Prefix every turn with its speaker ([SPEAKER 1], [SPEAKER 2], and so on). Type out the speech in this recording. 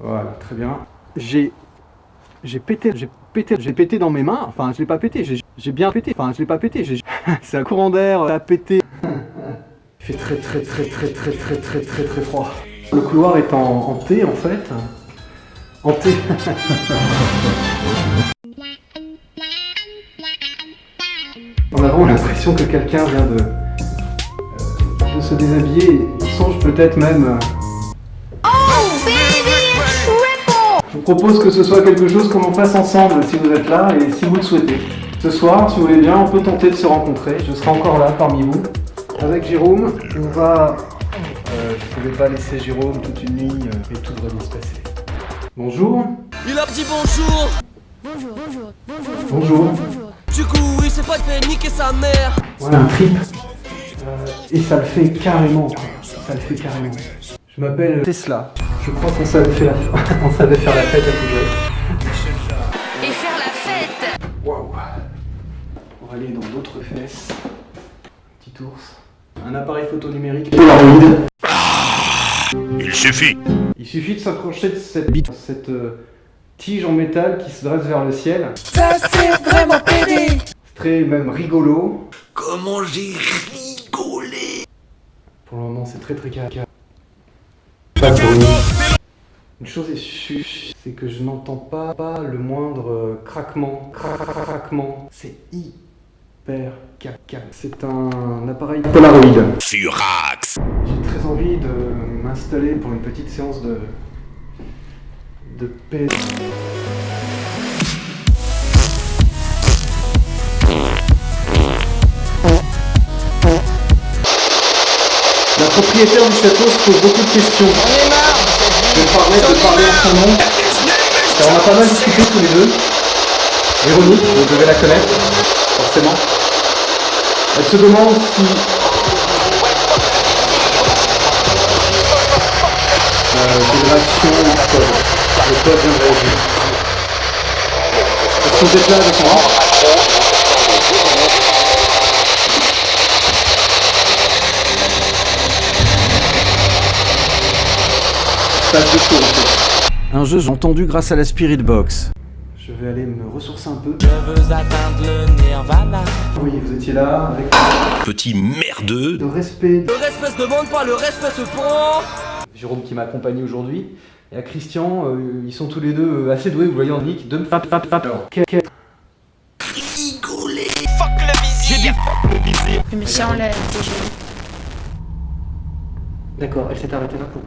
[SPEAKER 1] Voilà, très bien. J'ai... J'ai pété, j'ai pété, j'ai pété dans mes mains. Enfin, je l'ai pas pété, j'ai bien pété. Enfin, je l'ai pas pété, j'ai... C'est un courant d'air, à pété. Il fait très très très très très très très très très froid. Le couloir est en, en T en fait. En T. On a vraiment l'impression que quelqu'un vient de, euh, de se déshabiller. Il songe peut-être même... euh, propose que ce soit quelque chose que l'on fasse ensemble si vous êtes là et si vous le souhaitez. Ce soir, si vous voulez bien, on peut tenter de se rencontrer. Je serai encore là parmi vous. Avec Jérôme, on va... Euh, je ne pouvais pas laisser Jérôme toute une nuit euh, et tout devrait bien se passer. Bonjour.
[SPEAKER 2] Il a dit bonjour
[SPEAKER 3] Bonjour, bonjour, bonjour,
[SPEAKER 1] Bonjour.
[SPEAKER 3] bonjour.
[SPEAKER 2] Du coup, il s'est pas fait niquer sa mère
[SPEAKER 1] Voilà un trip. Euh, et ça le fait carrément. quoi. Ça le fait carrément. Je m'appelle Tesla. Je crois qu'on savait faire, on savait faire la fête à tout jeune.
[SPEAKER 3] Et faire la fête
[SPEAKER 1] Waouh On va aller dans d'autres fesses. Petit ours. Un appareil photo numérique Polaroid.
[SPEAKER 4] Il suffit.
[SPEAKER 1] Il suffit de s'accrocher de cette bite, cette euh, tige en métal qui se dresse vers le ciel.
[SPEAKER 2] Ça c'est vraiment pédé
[SPEAKER 1] C'est très même rigolo.
[SPEAKER 4] Comment j'ai rigolé.
[SPEAKER 1] Pour le moment, c'est très très carré. Une chose est sûre, c'est que je n'entends pas, pas le moindre euh, craquement. Cra- cra- Craquement. C'est hyper caca. C'est un appareil Polaroid.
[SPEAKER 4] Furax.
[SPEAKER 1] J'ai très envie de m'installer pour une petite séance de de paix. La propriétaire du château se pose beaucoup de questions. De parler en son nom. On a pas mal discuté tous les deux. Véronique, vous devez la connaître, forcément. Elle se demande si euh, réactions au code. Le code. Est-ce que vous êtes là avec moi Passe de chaud, en fait. Un jeu j'ai entendu grâce à la Spirit Box. Je vais aller me ressourcer un peu.
[SPEAKER 2] Je veux atteindre le nirvana
[SPEAKER 1] Oui, vous étiez là avec
[SPEAKER 4] Petit merdeux.
[SPEAKER 1] de respect.
[SPEAKER 2] Le respect se demande pas, le respect se prend
[SPEAKER 1] Jérôme qui m'a accompagné aujourd'hui. Et à Christian, euh, ils sont tous les deux euh, assez doués, vous voyez en nick, de me fap fap fap. Que- que-
[SPEAKER 4] Rigolé.
[SPEAKER 2] J'ai dit
[SPEAKER 3] Mais si on l'a déjà
[SPEAKER 1] D'accord, elle s'est arrêtée là pour.